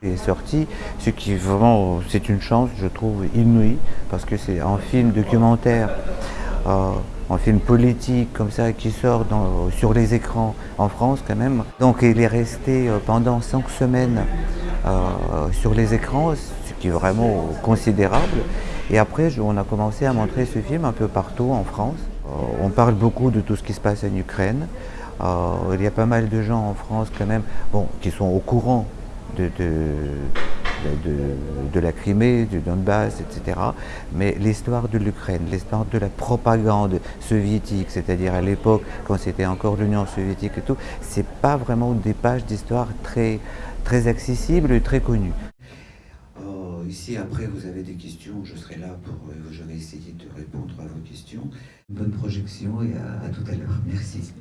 Il est sorti, ce qui vraiment, c'est une chance, je trouve, inouïe, parce que c'est un film documentaire, euh, un film politique comme ça, qui sort sur les écrans en France quand même. Donc il est resté euh, pendant cinq semaines euh, sur les écrans, ce qui est vraiment considérable. Et après, on a commencé à montrer ce film un peu partout en France. On parle beaucoup de tout ce qui se passe en Ukraine. Il y a pas mal de gens en France quand même bon, qui sont au courant de, de, la Crimée, du Donbass, etc. Mais l'histoire de l'Ukraine, l'histoire de la propagande soviétique, c'est-à-dire à, l'époque quand c'était encore l'Union soviétique et tout, c'est pas vraiment des pages d'histoire très, très accessibles et très connues. Ici, après, vous avez des questions, je serai là pour, euh, je essayer de répondre à vos questions. Bonne projection et à tout à l'heure. Merci.